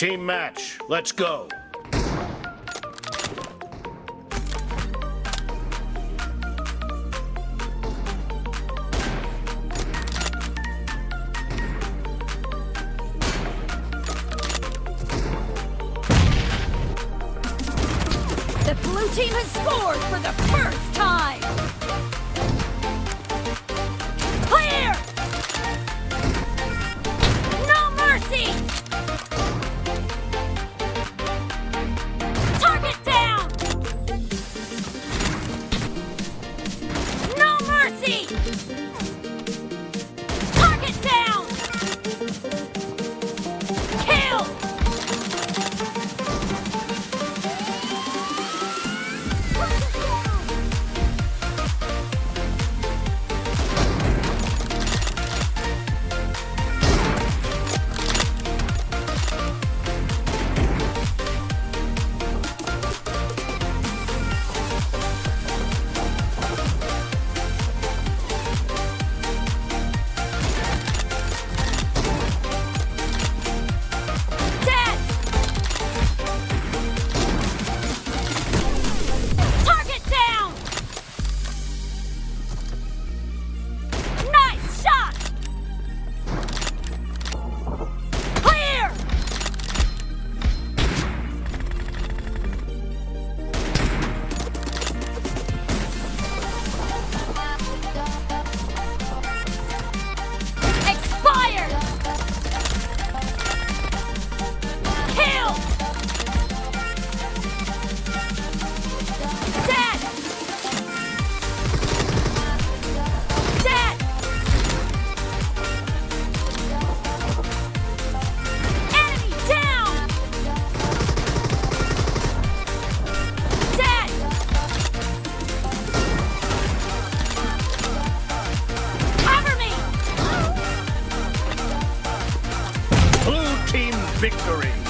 Team match, let's go. The blue team has scored for the first time! Mercy! victory.